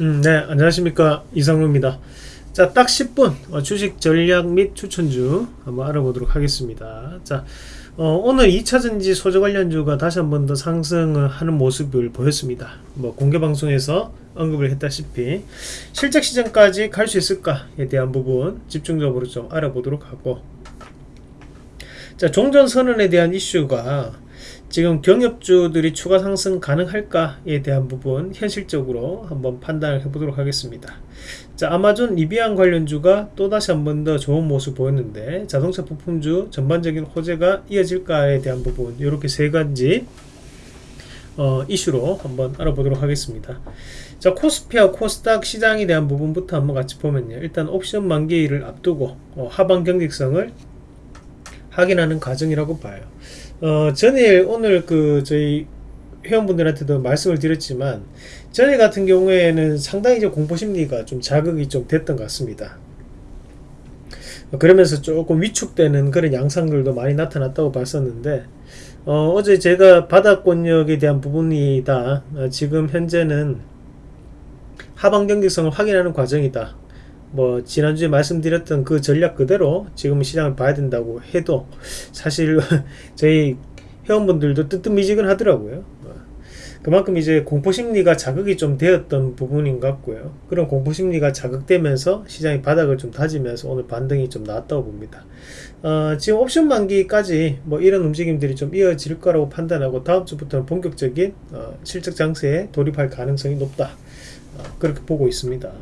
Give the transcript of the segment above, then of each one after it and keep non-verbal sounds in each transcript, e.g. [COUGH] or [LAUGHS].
음, 네, 안녕하십니까. 이상루입니다. 자, 딱 10분 어, 주식 전략 및 추천주 한번 알아보도록 하겠습니다. 자, 어, 오늘 2차전지 소재 관련주가 다시 한번 더 상승을 하는 모습을 보였습니다. 뭐 공개 방송에서 언급을 했다시피 실적 시장까지 갈 수 있을까에 대한 부분 집중적으로 좀 알아보도록 하고 자, 종전 선언에 대한 이슈가 지금 경협주들이 추가 상승 가능할까에 대한 부분 현실적으로 한번 판단을 해보도록 하겠습니다. 자 아마존 리비안 관련주가 또다시 한 번 더 좋은 모습 보였는데 자동차 부품주 전반적인 호재가 이어질까에 대한 부분 이렇게 세 가지 어, 이슈로 한번 알아보도록 하겠습니다. 자 코스피와 코스닥 시장에 대한 부분부터 한번 같이 보면요. 일단 옵션 만기일을 앞두고 어, 하방 경직성을 확인하는 과정이라고 봐요. 어, 전일 오늘 그 저희 회원분들한테도 말씀을 드렸지만 전일 같은 경우에는 상당히 좀 공포심리가 좀 자극이 좀 됐던 것 같습니다. 그러면서 조금 위축되는 그런 양상들도 많이 나타났다고 봤었는데 어, 제 제가 바닥권역에 대한 부분이다. 어, 지금 현재는 하방 경직성을 확인하는 과정이다. 뭐 지난주에 말씀드렸던 그 전략 그대로 지금 시장을 봐야 된다고 해도 사실 [LAUGHS] 저희 회원분들도 뜨뜻미지근 하더라고요. 그만큼 이제 공포심리가 자극이 좀 되었던 부분인 것 같고요. 그런 공포심리가 자극되면서 시장이 바닥을 좀 다지면서 오늘 반등이 좀 나왔다고 봅니다. 어, 지금 옵션 만기까지 뭐 이런 움직임들이 좀 이어질 거라고 판단하고 다음 주부터는 본격적인 어, 실적 장세에 돌입할 가능성이 높다. 어, 그렇게 보고 있습니다.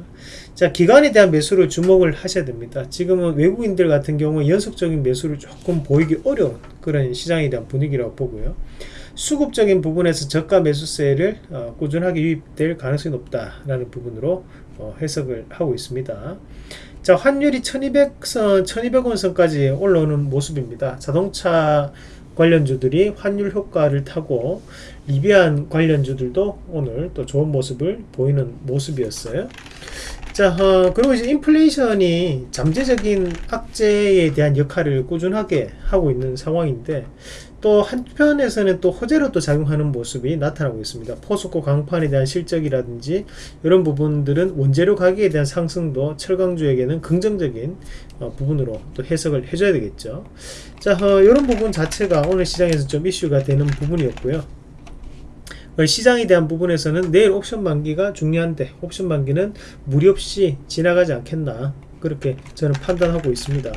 자 기간에 대한 매수를 주목을 하셔야 됩니다. 지금은 외국인들 같은 경우 연속적인 매수를 조금 보이기 어려운 그런 시장에 대한 분위기라고 보고요. 수급적인 부분에서 저가 매수세를 어, 꾸준하게 유입될 가능성이 높다라는 부분으로 어, 해석을 하고 있습니다. 자 환율이 1200선 1200원 선까지 올라오는 모습입니다. 자동차 관련주들이 환율 효과를 타고 리비안 관련주들도 오늘 또 좋은 모습을 보이는 모습이었어요. 자, 어, 그리고 이제 인플레이션이 잠재적인 악재에 대한 역할을 꾸준하게 하고 있는 상황인데 또 한편에서는 또 호재로 또 작용하는 모습이 나타나고 있습니다. 포스코 강판에 대한 실적이라든지 이런 부분들은 원재료 가격에 대한 상승도 철강주에게는 긍정적인 어, 부분으로 또 해석을 해줘야 되겠죠. 자, 어, 이런 부분 자체가 오늘 시장에서 좀 이슈가 되는 부분이었고요. 어, 시장에 대한 부분에서는 내일 옵션 만기가 중요한데 옵션 만기는 무리 없이 지나가지 않겠나 그렇게 저는 판단하고 있습니다.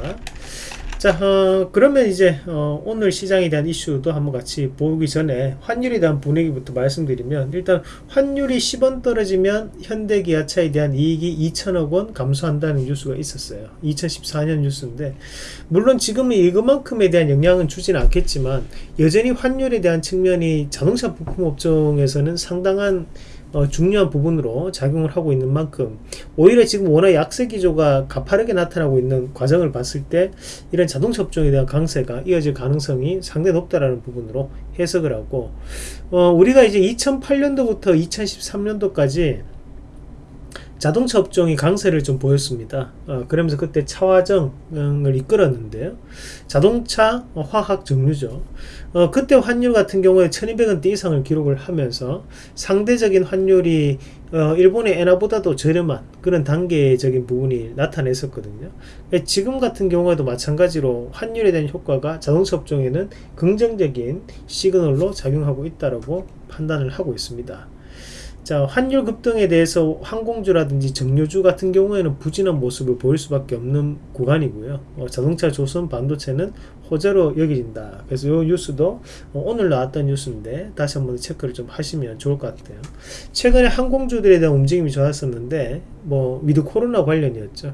자 어, 그러면 이제 어, 오늘 시장에 대한 이슈도 한번 같이 보기 전에 환율에 대한 분위기부터 말씀드리면 일단 환율이 10원 떨어지면 현대기아차에 대한 이익이 2천억원 감소한다는 뉴스가 있었어요. 2014년 뉴스인데 물론 지금은 이것만큼에 대한 영향은 주지는 않겠지만 여전히 환율에 대한 측면이 자동차 부품 업종에서는 상당한 어, 중요한 부분으로 작용을 하고 있는 만큼 오히려 지금 워낙 약세 기조가 가파르게 나타나고 있는 과정을 봤을 때 이런 자동차 업종에 대한 강세가 이어질 가능성이 상당히 높다라는 부분으로 해석을 하고 어, 우리가 이제 2008년도부터 2013년도까지 자동차 업종이 강세를 좀 보였습니다. 어, 그러면서 그때 차화정을 이끌었는데요. 자동차 어, 화학 정류죠. 어, 그때 환율 같은 경우에 1200원대 이상을 기록을 하면서 상대적인 환율이 어, 일본의 엔화보다도 저렴한 그런 단계적인 부분이 나타냈었거든요. 지금 같은 경우에도 마찬가지로 환율에 대한 효과가 자동차 업종에는 긍정적인 시그널로 작용하고 있다고 판단을 하고 있습니다. 자 환율 급등에 대해서 항공주라든지 정유주 같은 경우에는 부진한 모습을 보일 수밖에 없는 구간이고요. 어, 자동차 조선 반도체는 호재로 여겨진다. 그래서 이 뉴스도 어, 오늘 나왔던 뉴스인데 다시 한번 체크를 좀 하시면 좋을 것 같아요. 최근에 항공주들에 대한 움직임이 좋았었는데 뭐 위드 코로나 관련이었죠.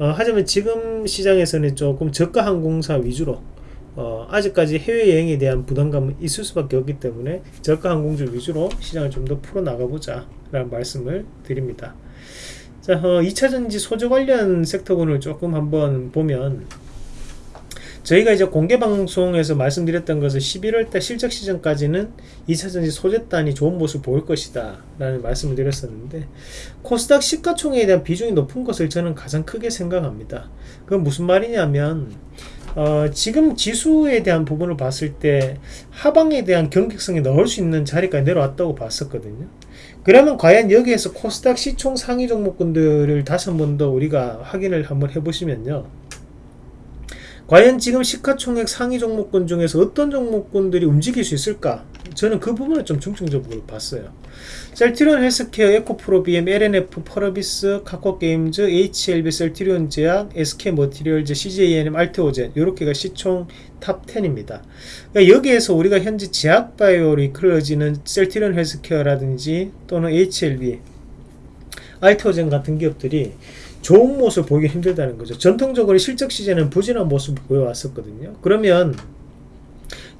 어, 하지만 지금 시장에서는 조금 저가 항공사 위주로 어, 아직까지 해외여행에 대한 부담감은 있을 수밖에 없기 때문에 저가 항공주 위주로 시장을 좀 더 풀어나가보자 라는 말씀을 드립니다. 자, 어, 2차전지 소재 관련 섹터군을 조금 한번 보면 저희가 이제 공개 방송에서 말씀드렸던 것은 11월달 실적 시즌까지는 2차전지 소재단이 좋은 모습을 보일 것이다 라는 말씀을 드렸었는데 코스닥 시가총액에 대한 비중이 높은 것을 저는 가장 크게 생각합니다. 그건 무슨 말이냐면 어, 지금 지수에 대한 부분을 봤을 때 하방에 대한 경직성이 넣을 수 있는 자리까지 내려왔다고 봤었거든요. 그러면 과연 여기에서 코스닥 시총 상위 종목군들을 다시 한 번 더 우리가 확인을 한번 해보시면요. 과연 지금 시가총액 상위 종목군 중에서 어떤 종목군들이 움직일 수 있을까? 저는 그 부분을 좀 중점적으로 봤어요. 셀트리온 헬스케어, 에코프로 BM, L&F, 펄어비스, 카카오게임즈, HLB, 셀트리온 제약, SK머티리얼즈, CJ ENM, 알테오젠 이렇게가 시총 top 10입니다. 그러니까 여기에서 우리가 현재 제약바이오로 이끌어지는 셀트리온 헬스케어라든지 또는 HLB, 알테오젠 같은 기업들이 좋은 모습을 보기 힘들다는 거죠. 전통적으로 실적 시제는 부진한 모습을 보여왔었거든요. 그러면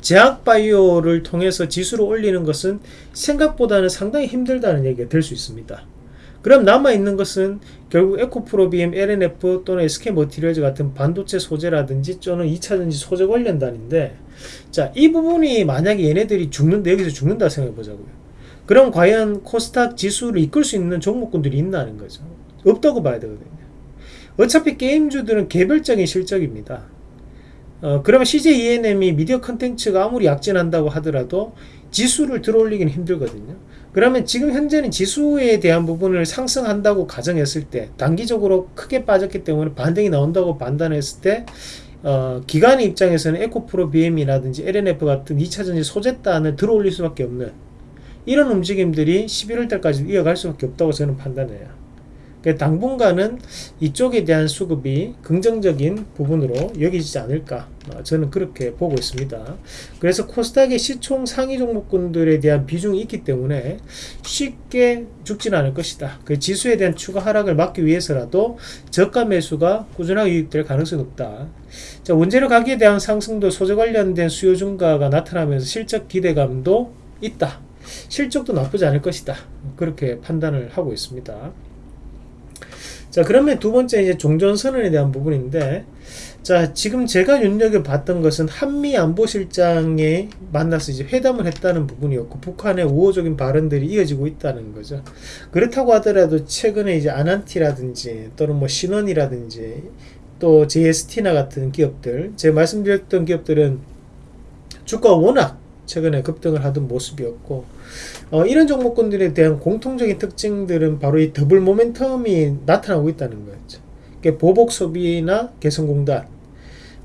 제약바이오를 통해서 지수를 올리는 것은 생각보다는 상당히 힘들다는 얘기가 될 수 있습니다. 그럼 남아있는 것은 결국 에코프로비엠, LNF 또는 SK머티리얼즈 같은 반도체 소재라든지 또는 2차전지 소재 관련 단인데 자, 이 부분이 만약에 얘네들이 죽는데 여기서 죽는다 생각해 보자고요. 그럼 과연 코스닥 지수를 이끌 수 있는 종목군들이 있나는 거죠. 없다고 봐야 되거든요. 어차피 게임주들은 개별적인 실적입니다. 어, 그러면 CJ ENM이 미디어 컨텐츠가 아무리 약진한다고 하더라도 지수를 들어올리기는 힘들거든요. 그러면 지금 현재는 지수에 대한 부분을 상승한다고 가정했을 때 단기적으로 크게 빠졌기 때문에 반등이 나온다고 판단했을 때 어, 기관의 입장에서는 에코프로 BM이라든지 LNF 같은 2차전지 소재단을 들어올릴 수밖에 없는 이런 움직임들이 11월 달까지 이어갈 수밖에 없다고 저는 판단해요. 그러니까 당분간은 이쪽에 대한 수급이 긍정적인 부분으로 여기지 않을까. 어, 저는 그렇게 보고 있습니다. 그래서 코스닥의 시총 상위 종목군들에 대한 비중이 있기 때문에 쉽게 죽지는 않을 것이다. 그 지수에 대한 추가 하락을 막기 위해서라도 저가 매수가 꾸준하게 유입될 가능성이 높다. 자 원재료 가격에 대한 상승도 소재 관련된 수요 증가가 나타나면서 실적 기대감도 있다. 실적도 나쁘지 않을 것이다. 그렇게 판단을 하고 있습니다 자 그러면 두 번째 이제 종전선언에 대한 부분인데 자 지금 제가 눈여겨봤던 것은 한미 안보실장에 만나서 이제 회담을 했다는 부분이었고 북한의 우호적인 발언들이 이어지고 있다는 거죠. 그렇다고 하더라도 최근에 이제 아난티라든지 또는 뭐 신원이라든지 또 JST나 같은 기업들 제가 말씀드렸던 기업들은 주가가 워낙 최근에 급등을 하던 모습이었고 어, 이런 종목군들에 대한 공통적인 특징들은 바로 이 더블 모멘텀이 나타나고 있다는 거였죠. 그러니까 보복 소비나 개성공단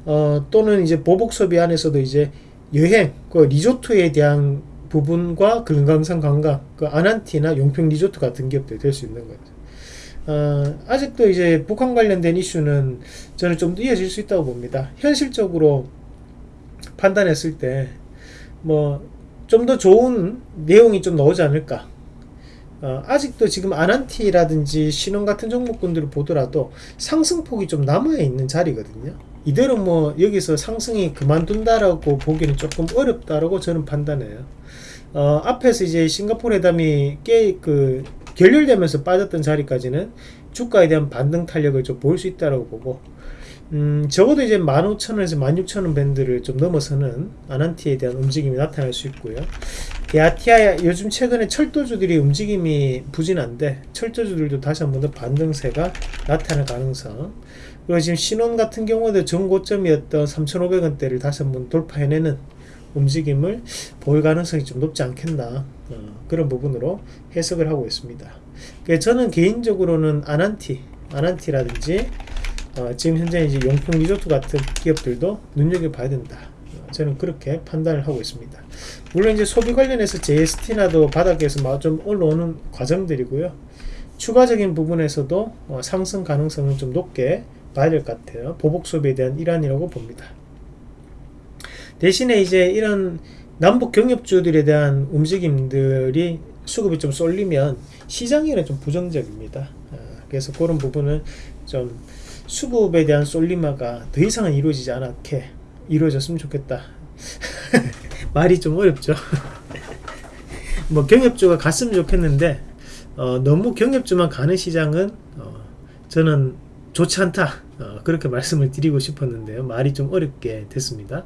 어, 또는 이제 보복 소비 안에서도 이제 여행, 그 리조트에 대한 부분과 금강산 관광, 그 아난티나 용평 리조트 같은 기업들이 될 수 있는 거죠. 어, 아직도 이제 북한 관련된 이슈는 저는 좀 이어질 수 있다고 봅니다. 현실적으로 판단했을 때 뭐 좀 더 좋은 내용이 좀 나오지 않을까. 어, 아직도 지금 아난티라든지 신원 같은 종목군들을 보더라도 상승폭이 좀 남아있는 자리거든요. 이대로 뭐 여기서 상승이 그만둔다라고 보기는 조금 어렵다라고 저는 판단해요. 어, 앞에서 이제 싱가포르 회담이 꽤그 결렬되면서 빠졌던 자리까지는 주가에 대한 반등 탄력을 좀 보일 수 있다라고 보고 음, 적어도 이제 15,000원에서 16,000원 밴드를 좀 넘어서는 아난티에 대한 움직임이 나타날 수 있고요. 게아티아 요즘 최근에 철도주들이 움직임이 부진한데 철도주들도 다시 한 번 더 반등세가 나타날 가능성 그리고 지금 신원 같은 경우도 전고점이었던 3,500원대를 다시 한 번 돌파해내는 움직임을 보일 가능성이 좀 높지 않겠나 어, 그런 부분으로 해석을 하고 있습니다. 저는 개인적으로는 아난티, 아난티라든지 어, 지금 현재 이제 용평 리조트 같은 기업들도 눈여겨봐야 된다. 어, 저는 그렇게 판단을 하고 있습니다. 물론 이제 소비 관련해서 JST나도 바닥에서 좀 올라오는 과정들이고요. 추가적인 부분에서도 어, 상승 가능성은 좀 높게 봐야 될 것 같아요. 보복 소비에 대한 일환이라고 봅니다. 대신에 이제 이런 남북 경협주들에 대한 움직임들이 수급이 좀 쏠리면 시장에는 좀 부정적입니다. 어, 그래서 그런 부분은 좀 수급에 대한 솔리마가 더 이상은 이루어지지 않게 이루어졌으면 좋겠다. [LAUGHS] 말이 좀 어렵죠. [LAUGHS] 뭐 경협주가 갔으면 좋겠는데 어, 너무 경협주만 가는 시장은 어, 저는 좋지 않다. 어, 그렇게 말씀을 드리고 싶었는데요. 말이 좀 어렵게 됐습니다.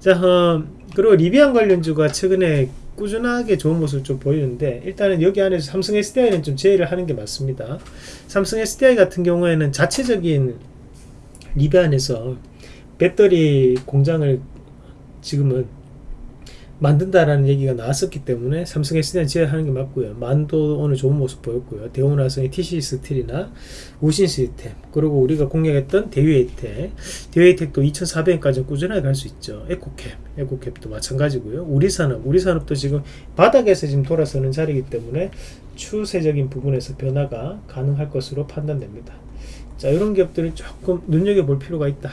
자 어, 그리고 리비안 관련주가 최근에 꾸준하게 좋은 모습을 좀 보이는데 일단은 여기 안에서 삼성 SDI는 좀 제외를 하는 게 맞습니다. 삼성 SDI 같은 경우에는 자체적인 리뷰 안에서 배터리 공장을 지금은 만든다라는 얘기가 나왔었기 때문에 삼성 SD는 제외하는 게 맞고요. 만도 오늘 좋은 모습 보였고요. 대우나성의 TC 스틸이나 우신 시스템 그리고 우리가 공략했던 대유에이텍 대유에이텍도 2,400원까지 꾸준하게 갈 수 있죠. 에코캡 에코캡도 마찬가지고요. 우리산업 우리산업도 지금 바닥에서 지금 돌아서는 자리이기 때문에 추세적인 부분에서 변화가 가능할 것으로 판단됩니다. 자 이런 기업들을 조금 눈여겨볼 필요가 있다.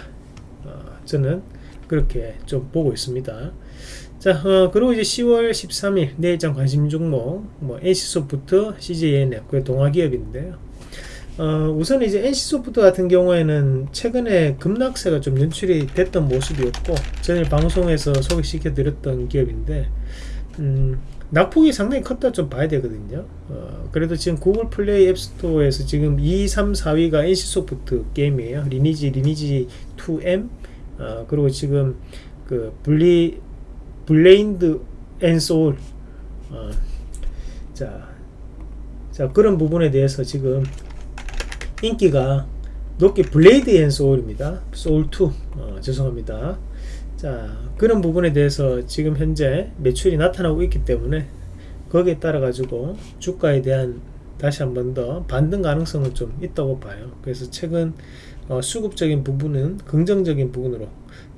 어, 저는 그렇게 좀 보고 있습니다. 자, 어, 그리고 이제 10월 13일 내일장 관심 종목, 뭐 NC소프트, CJNF, 그 동아기업인데요. 어, 우선 이제 NC소프트 같은 경우에는 최근에 급락세가 좀 연출이 됐던 모습이었고, 전일 방송에서 소개시켜 드렸던 기업인데, 음, 낙폭이 상당히 컸다 좀 봐야 되거든요. 어, 그래도 지금 구글 플레이 앱스토어에서 지금 2, 3, 4위가 NC소프트 게임이에요. 리니지, 리니지 2M, 어, 그리고 지금 그 분리 블레이드 앤 소울. 어, 자, 자 그런 부분에 대해서 지금 인기가 높게 블레이드 앤 소울입니다. 소울2 어, 죄송합니다. 자 그런 부분에 대해서 지금 현재 매출이 나타나고 있기 때문에 거기에 따라 가지고 주가에 대한 다시 한 번 더 반등 가능성은 좀 있다고 봐요. 그래서 최근 어, 수급적인 부분은 긍정적인 부분으로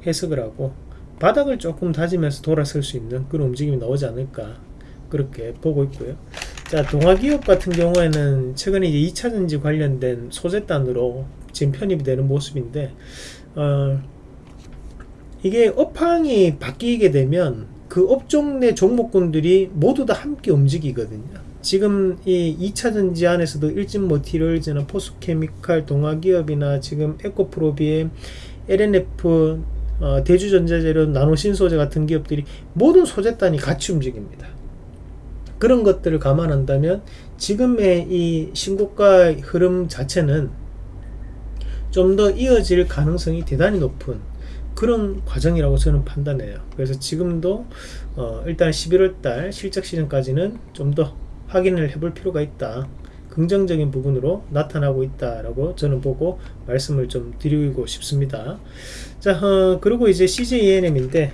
해석을 하고 바닥을 조금 다지면서 돌아설 수 있는 그런 움직임이 나오지 않을까 그렇게 보고 있고요. 자 동아기업 같은 경우에는 최근에 이제 2차전지 관련된 소재단으로 지금 편입이 되는 모습인데 어, 이게 업황이 바뀌게 되면 그 업종 내 종목군들이 모두 다 함께 움직이거든요. 지금 이 2차전지 안에서도 일진모티리얼즈나 포스케미칼 동아기업이나 지금 에코프로비엠 LNF 어, 대주전자재료, 나노신소재 같은 기업들이 모든 소재단이 같이 움직입니다. 그런 것들을 감안한다면 지금의 이 신고가 흐름 자체는 좀 더 이어질 가능성이 대단히 높은 그런 과정이라고 저는 판단해요. 그래서 지금도 어, 일단 11월달 실적 시즌까지는 좀 더 확인을 해볼 필요가 있다. 긍정적인 부분으로 나타나고 있다라고 저는 보고 말씀을 좀 드리고 싶습니다. 자, 어, 그리고 이제 CJENM인데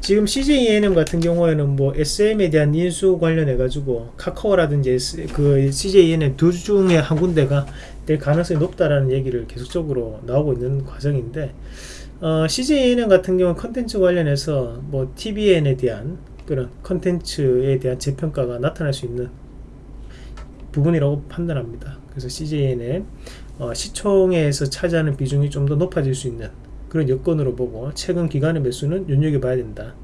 지금 CJENM 같은 경우에는 뭐 SM에 대한 인수 관련해 가지고 카카오라든지 그 CJENM 두 중에 한 군데가 될 가능성이 높다라는 얘기를 계속적으로 나오고 있는 과정인데 어, CJENM 같은 경우 컨텐츠 관련해서 뭐 TVN에 대한 그런 컨텐츠에 대한 재평가가 나타날 수 있는 부분이라고 판단합니다. 그래서 CJN의 어, 시총에서 차지하는 비중이 좀 더 높아질 수 있는 그런 여건으로 보고 최근 기간의 매수는 눈여겨봐야 된다.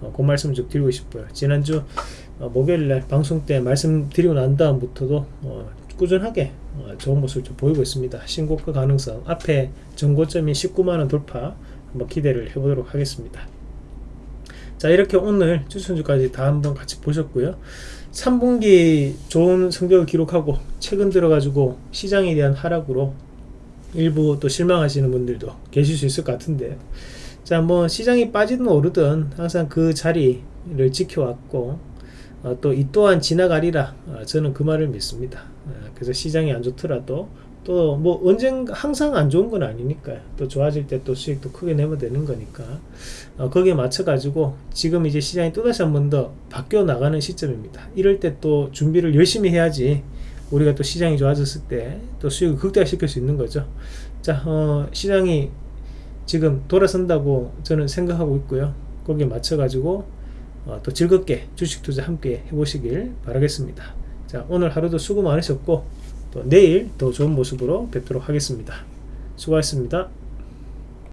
어, 그 말씀을 좀 드리고 싶어요. 지난주 어, 목요일날 방송 때 말씀드리고 난 다음부터도 어, 꾸준하게 어, 좋은 모습을 좀 보이고 있습니다. 신고가 가능성 앞에 전고점인 19만원 돌파 한번 기대를 해보도록 하겠습니다. 자 이렇게 오늘 추천주까지 다 한번 같이 보셨고요. 3분기 좋은 성적을 기록하고 최근 들어가지고 시장에 대한 하락으로 일부 또 실망하시는 분들도 계실 수 있을 것 같은데. 자 뭐 시장이 빠지든 오르든 항상 그 자리를 지켜왔고 어, 또이 또한 지나가리라 어, 저는 그 말을 믿습니다. 어, 그래서 시장이 안 좋더라도 또 뭐 언젠가 항상 안 좋은 건 아니니까요. 또 좋아질 때 또 수익도 크게 내면 되는 거니까 어, 거기에 맞춰 가지고 지금 이제 시장이 또다시 한 번 더 바뀌어 나가는 시점입니다. 이럴 때 또 준비를 열심히 해야지 우리가 또 시장이 좋아졌을 때 또 수익을 극대화시킬 수 있는 거죠. 자, 어, 시장이 지금 돌아선다고 저는 생각하고 있고요. 거기에 맞춰 가지고 어, 또 즐겁게 주식 투자 함께 해보시길 바라겠습니다. 자, 오늘 하루도 수고 많으셨고 또 내일 더 좋은 모습으로 뵙도록 하겠습니다. 수고하셨습니다.